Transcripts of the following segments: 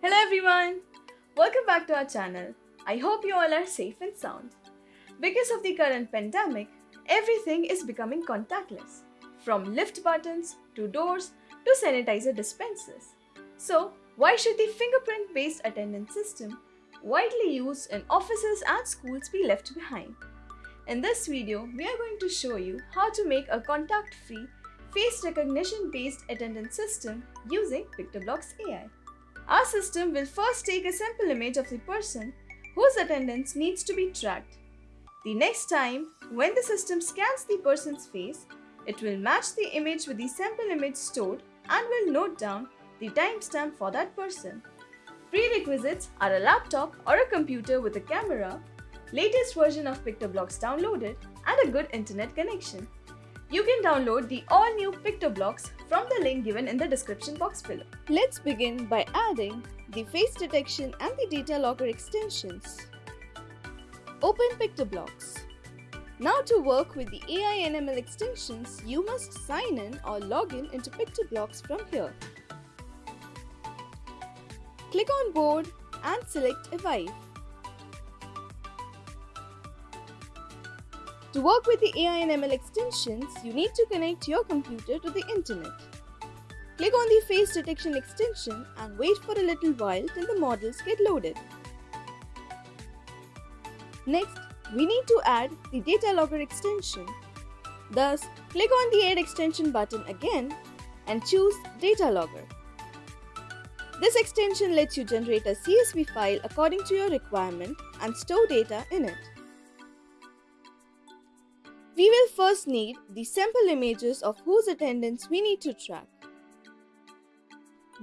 Hello everyone! Welcome back to our channel. I hope you all are safe and sound. Because of the current pandemic, everything is becoming contactless. From lift buttons to doors to sanitizer dispensers. So, why should the fingerprint based attendance system, widely used in offices and schools, be left behind? In this video, we are going to show you how to make a contact free face recognition based attendance system using PictoBlox AI. Our system will first take a sample image of the person whose attendance needs to be tracked. The next time, when the system scans the person's face, it will match the image with the sample image stored and will note down the timestamp for that person. Prerequisites are a laptop or a computer with a camera, latest version of PictoBlox downloaded, and a good internet connection. You can download the all new PictoBlox from the link given in the description box below. Let's begin by adding the face detection and the data logger extensions. Open PictoBlox. Now to work with the AI NML extensions, you must sign in or log in into PictoBlox from here. Click on board and select Evive. To work with the AI and ML extensions, you need to connect your computer to the internet. Click on the face detection extension and wait for a little while till the models get loaded. Next, we need to add the data logger extension. Thus, click on the add extension button again and choose data logger. This extension lets you generate a CSV file according to your requirement and store data in it. We will first need the sample images of whose attendance we need to track.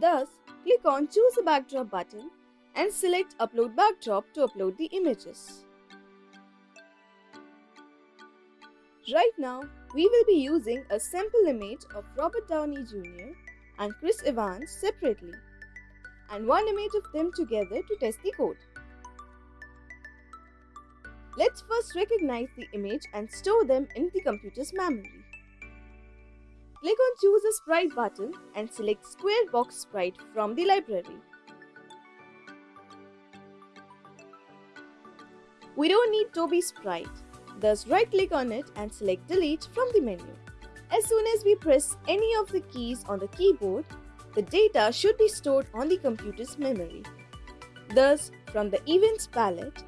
Thus, click on Choose a Backdrop button and select Upload Backdrop to upload the images. Right now, we will be using a sample image of Robert Downey Jr. and Chris Evans separately and one image of them together to test the code. Let's first recognize the image and store them in the computer's memory. Click on Choose a Sprite button and select Square Box Sprite from the library. We don't need Toby Sprite, thus right click on it and select Delete from the menu. As soon as we press any of the keys on the keyboard, the data should be stored on the computer's memory. Thus, from the Events palette,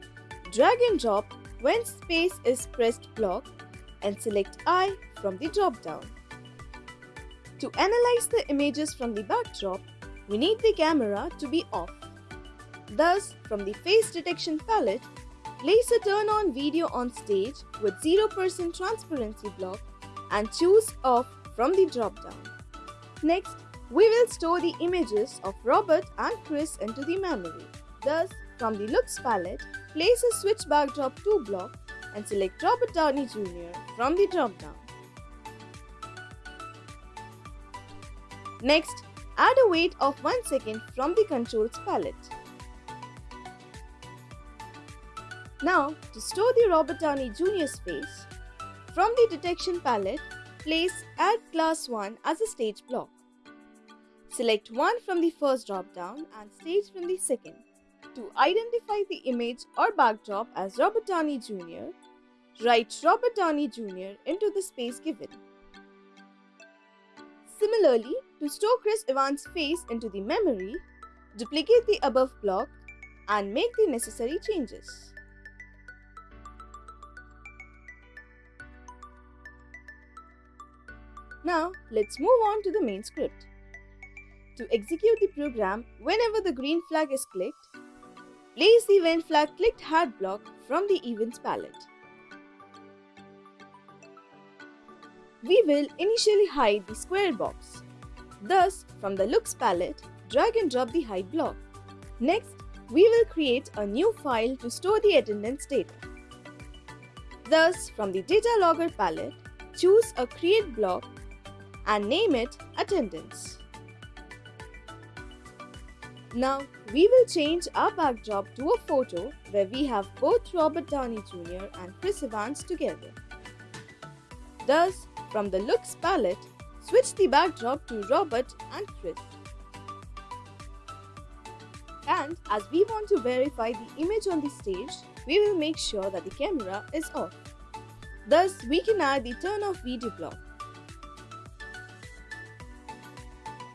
Drag and drop when space is pressed block and select I from the drop down. To analyze the images from the backdrop, we need the camera to be off. Thus, from the face detection palette, place a turn on video on stage with 0% transparency block and choose off from the drop down. Next, we will store the images of Robert and Chris into the memory. Thus, from the Looks palette, place a Switch Backdrop to block and select Robert Downey Jr. from the drop-down. Next, add a wait of 1 second from the Controls palette. Now, to store the Robert Downey Jr.'s face, from the Detection palette, place Add Class 1 as a stage block. Select one from the first drop-down and stage from the second. To identify the image or backdrop as Robert Downey Jr., write Robert Downey Jr. into the space given. Similarly, to store Chris Evans' face into the memory, duplicate the above block and make the necessary changes. Now, let's move on to the main script. To execute the program, whenever the green flag is clicked, Place the event flag clicked hat block from the events palette. We will initially hide the square box. Thus, from the looks palette, drag and drop the hide block. Next, we will create a new file to store the attendance data. Thus, from the data logger palette, choose a create block and name it attendance. Now, we will change our backdrop to a photo where we have both Robert Downey Jr. and Chris Evans together. Thus, from the Looks palette, switch the backdrop to Robert and Chris. And as we want to verify the image on the stage, we will make sure that the camera is off. Thus, we can add the turn off video block.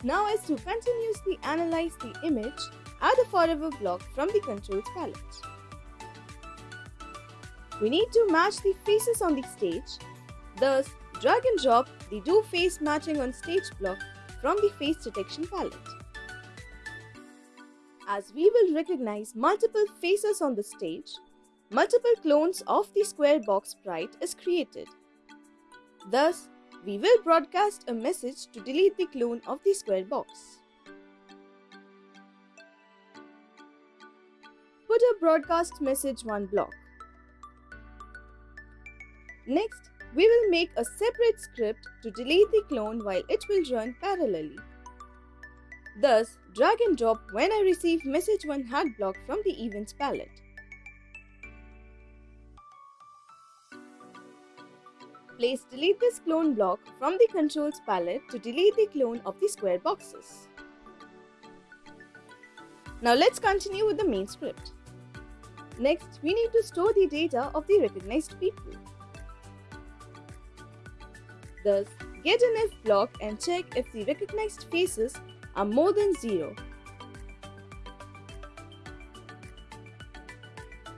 Now as to continuously analyze the image, add a forever block from the controls palette. We need to match the faces on the stage. Thus, drag and drop the do face matching on stage block from the face detection palette. As we will recognize multiple faces on the stage, multiple clones of the square box sprite is created. Thus, we will broadcast a message to delete the clone of the square box. Put a broadcast message one block. Next, we will make a separate script to delete the clone while it will run parallelly. Thus, drag and drop when I receive message 1 hat block from the events palette. Place delete this clone block from the controls palette to delete the clone of the square boxes. Now let's continue with the main script. Next, we need to store the data of the recognized people. Thus, get an if block and check if the recognized faces are more than 0.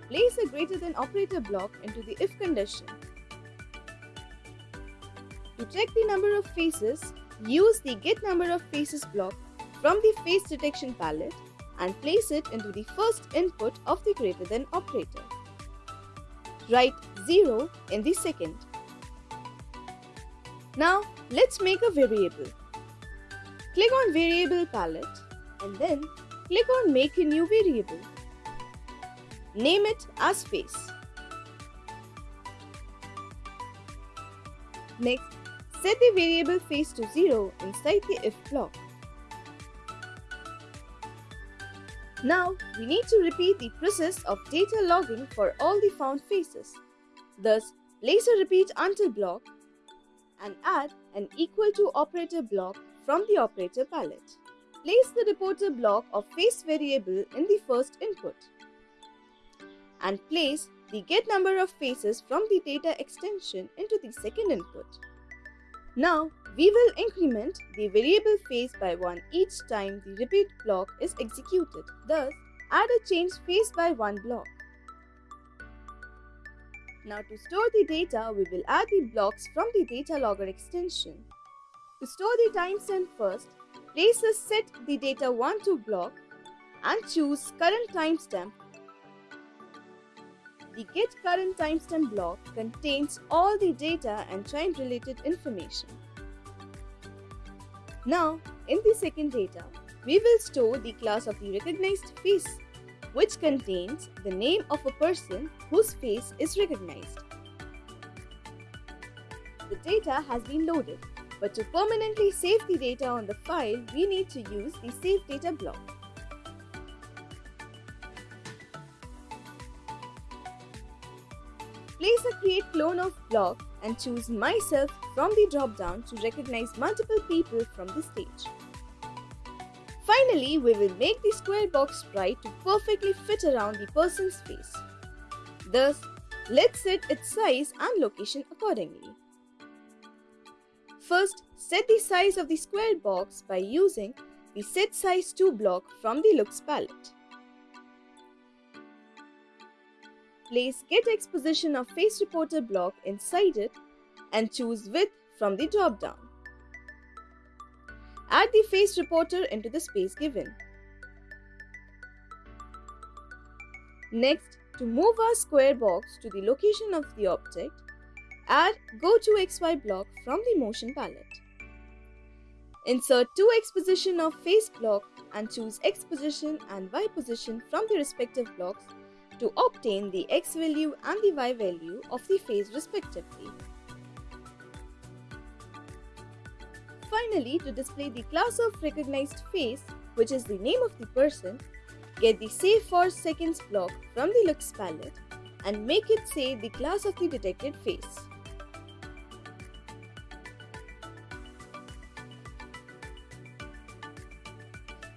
Place a greater than operator block into the if condition. Check the number of faces, use the get number of faces block from the face detection palette and place it into the first input of the greater than operator. Write 0 in the second. Now let's make a variable. Click on variable palette and then click on make a new variable. Name it as face. Next, set the variable face to 0 inside the if block. Now, we need to repeat the process of data logging for all the found faces. Thus, place a repeat until block and add an equal to operator block from the operator palette. Place the reporter block of face variable in the first input and place the get number of faces from the data extension into the second input. Now, we will increment the variable face by 1 each time the repeat block is executed. Thus, add a change face by 1 block. Now to store the data, we will add the blocks from the data logger extension. To store the timestamp first, place the set the data 1 to block and choose current timestamp. The get current timestamp block contains all the data and time related information. Now, in the second data, we will store the class of the recognized face which contains the name of a person whose face is recognized. The data has been loaded, but to permanently save the data on the file, we need to use the Save Data block. Place a Create Clone of block and choose Myself from the drop-down to recognize multiple people from the stage. Finally, we will make the square box sprite to perfectly fit around the person's face. Thus, let's set its size and location accordingly. First, set the size of the square box by using the Set Size to block from the Looks palette. Place Get X position of Face Reporter block inside it and choose Width from the drop-down. Add the face reporter into the space given. Next, to move our square box to the location of the object, add Go to XY block from the motion palette. Insert two X position of face block and choose X position and Y position from the respective blocks to obtain the X value and the Y value of the face respectively. Finally, to display the class of recognized face, which is the name of the person, get the Save for Seconds block from the Looks palette and make it say the class of the detected face.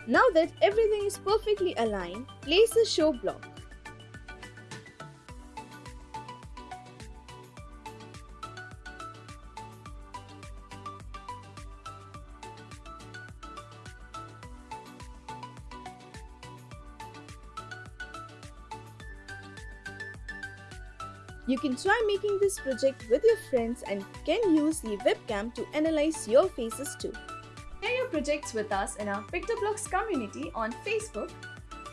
Now that everything is perfectly aligned, place the show block. You can try making this project with your friends and can use the webcam to analyze your faces too. Share your projects with us in our PictoBlox community on Facebook.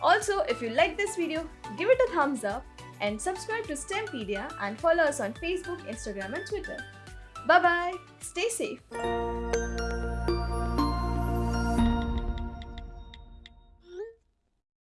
Also, if you like this video, give it a thumbs up and subscribe to STEMpedia and follow us on Facebook, Instagram and Twitter. Bye bye. Stay safe.